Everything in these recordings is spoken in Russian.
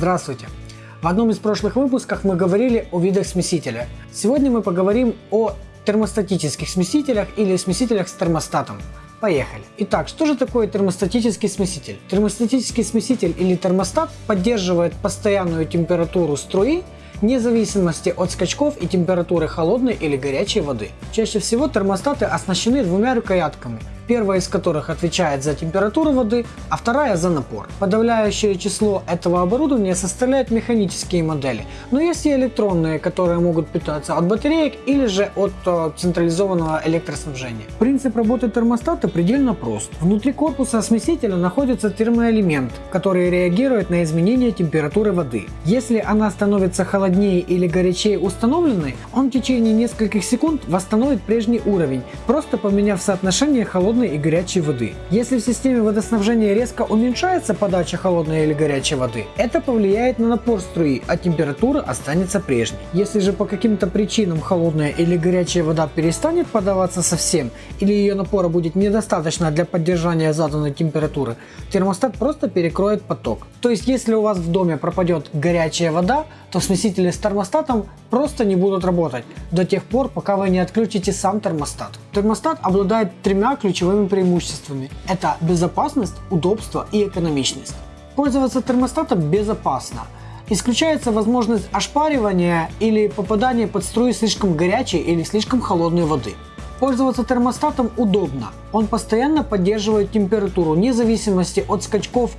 Здравствуйте! В одном из прошлых выпусков мы говорили о видах смесителя. Сегодня мы поговорим о термостатических смесителях или смесителях с термостатом. Поехали. Итак, что же такое термостатический смеситель? Термостатический смеситель или термостат поддерживает постоянную температуру струи вне зависимости от скачков и температуры холодной или горячей воды. Чаще всего термостаты оснащены двумя рукоятками, первая из которых отвечает за температуру воды, а вторая за напор. Подавляющее число этого оборудования составляют механические модели, но есть и электронные, которые могут питаться от батареек или же от э, централизованного электроснабжения. Принцип работы термостата предельно прост. Внутри корпуса смесителя находится термоэлемент, который реагирует на изменение температуры воды. Если она становится холоднее или горячее установленной, он в течение нескольких секунд восстановит прежний уровень, просто поменяв соотношение холодной холодной и горячей воды. Если в системе водоснабжения резко уменьшается подача холодной или горячей воды, это повлияет на напор струи, а температура останется прежней. Если же по каким-то причинам холодная или горячая вода перестанет подаваться совсем, или ее напора будет недостаточно для поддержания заданной температуры, термостат просто перекроет поток. То есть если у вас в доме пропадет горячая вода, то смесители с термостатом просто не будут работать до тех пор, пока вы не отключите сам термостат. Термостат обладает тремя ключевыми преимуществами. Это безопасность, удобство и экономичность. Пользоваться термостатом безопасно. Исключается возможность ошпаривания или попадания под струи слишком горячей или слишком холодной воды. Пользоваться термостатом удобно. Он постоянно поддерживает температуру, вне зависимости от скачков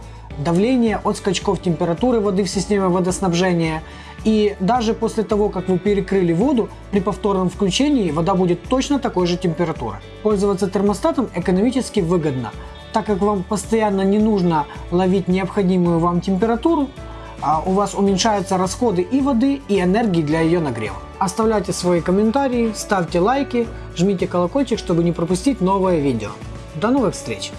давления, от скачков температуры воды в системе водоснабжения. И даже после того, как вы перекрыли воду, при повторном включении вода будет точно такой же температуры. Пользоваться термостатом экономически выгодно, так как вам постоянно не нужно ловить необходимую вам температуру, а у вас уменьшаются расходы и воды, и энергии для ее нагрева. Оставляйте свои комментарии, ставьте лайки, жмите колокольчик, чтобы не пропустить новое видео. До новых встреч!